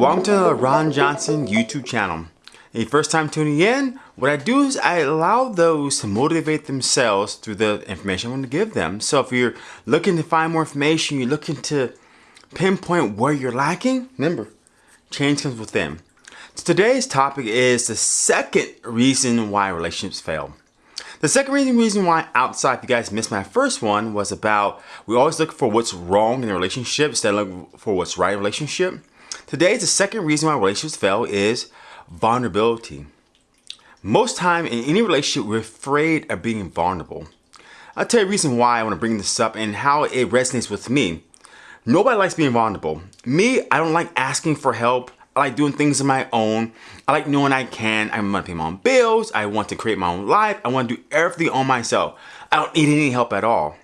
Welcome to the Ron Johnson YouTube channel. The first time tuning in, what I do is I allow those to motivate themselves through the information I'm going to give them. So if you're looking to find more information, you're looking to pinpoint where you're lacking, remember, change comes within. So today's topic is the second reason why relationships fail. The second reason, reason why outside, if you guys missed my first one, was about we always look for what's wrong in a relationship instead of looking for what's right in a relationship. Today, the second reason why relationships fail is vulnerability. Most time in any relationship, we're afraid of being vulnerable. I'll tell you a reason why I want to bring this up and how it resonates with me. Nobody likes being vulnerable. Me, I don't like asking for help. I like doing things on my own. I like knowing I can. I want to pay my own bills. I want to create my own life. I want to do everything on myself. I don't need any help at all.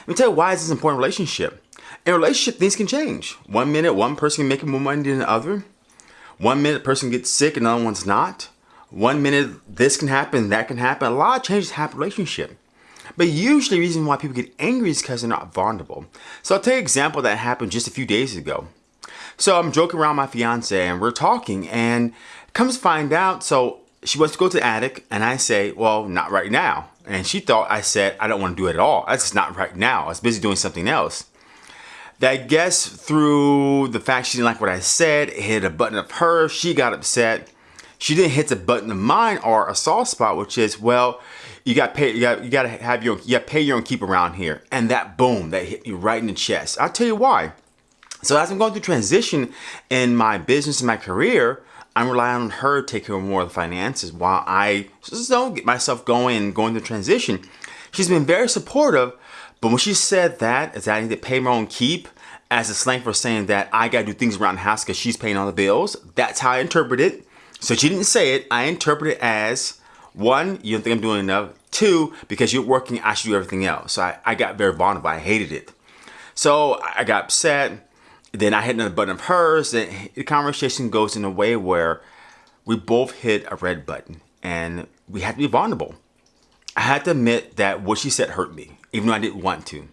Let me tell you why this is an important relationship. In a relationship, things can change. One minute, one person can make more money than the other. One minute, person gets sick, and the other one's not. One minute, this can happen, that can happen. A lot of changes happen in relationship. But usually the reason why people get angry is because they're not vulnerable. So I'll tell you an example that happened just a few days ago. So I'm joking around my fiance and we're talking and comes find out, so she wants to go to the attic and I say, well, not right now. And she thought I said, I don't want to do it at all. That's just not right now. I was busy doing something else I guess through the fact she didn't like what I said, it hit a button of hers, she got upset. She didn't hit the button of mine or a soft spot, which is, well, you got pay, you got you got to have your, you got pay your own keep around here, and that boom, that hit me right in the chest. I'll tell you why. So as I'm going through transition in my business and my career, I'm relying on her to take care of more of the finances while I just don't get myself going and going through transition. She's been very supportive, but when she said that, is that I need to pay my own keep, as a slang for saying that I gotta do things around the house because she's paying all the bills, that's how I interpret it. So she didn't say it, I interpret it as one, you don't think I'm doing enough. Two, because you're working, I should do everything else. So I, I got very vulnerable, I hated it. So I got upset. Then I hit another button of hers. And the conversation goes in a way where we both hit a red button and we had to be vulnerable. I had to admit that what she said hurt me even though I didn't want to.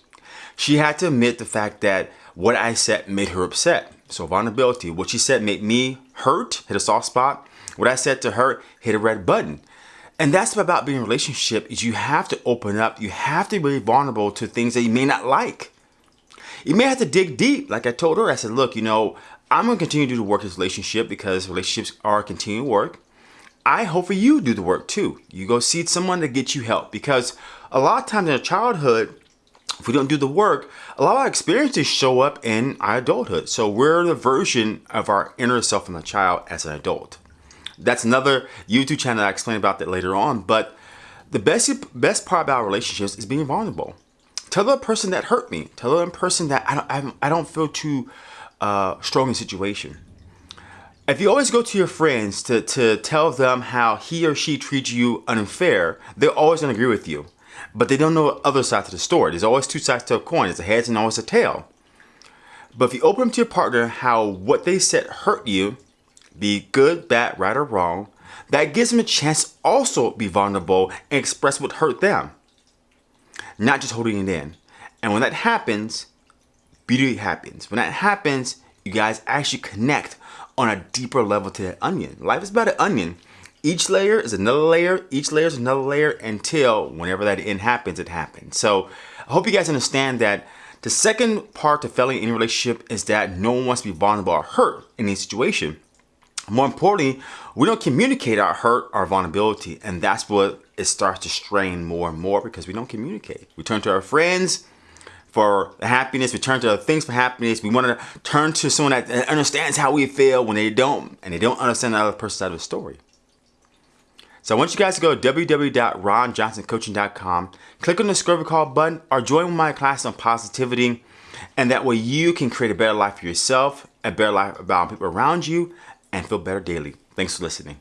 She had to admit the fact that what I said made her upset. So vulnerability, what she said made me hurt, hit a soft spot. What I said to her hit a red button. And that's about being in a relationship is you have to open up. You have to be vulnerable to things that you may not like. You may have to dig deep. Like I told her, I said, look, you know, I'm going to continue to work this relationship because relationships are continuing work. I hope for you do the work too. You go see someone to get you help because a lot of times in childhood, if we don't do the work, a lot of our experiences show up in our adulthood. So we're the version of our inner self in the child as an adult. That's another YouTube channel I explain about that later on. But the best best part about relationships is being vulnerable. Tell the person that hurt me. Tell the person that I don't I don't feel too uh, strong in situation. If you always go to your friends to, to tell them how he or she treats you unfair, they're always going to agree with you. But they don't know the other side to the story. There's always two sides to a coin. There's a head and always a tail. But if you open up to your partner how what they said hurt you, be good, bad, right, or wrong, that gives them a chance also be vulnerable and express what hurt them. Not just holding it in. And when that happens, beauty happens. When that happens, you guys actually connect on a deeper level to that onion. Life is about an onion. Each layer is another layer, each layer is another layer until whenever that end happens, it happens. So I hope you guys understand that the second part to failing in a relationship is that no one wants to be vulnerable or hurt in any situation. More importantly, we don't communicate our hurt, our vulnerability, and that's what it starts to strain more and more because we don't communicate. We turn to our friends, for happiness. We turn to other things for happiness. We want to turn to someone that understands how we feel when they don't, and they don't understand the other person's side of the story. So I want you guys to go to www.ronjohnsoncoaching.com, click on the discovery call button, or join my class on positivity, and that way you can create a better life for yourself, a better life about people around you, and feel better daily. Thanks for listening.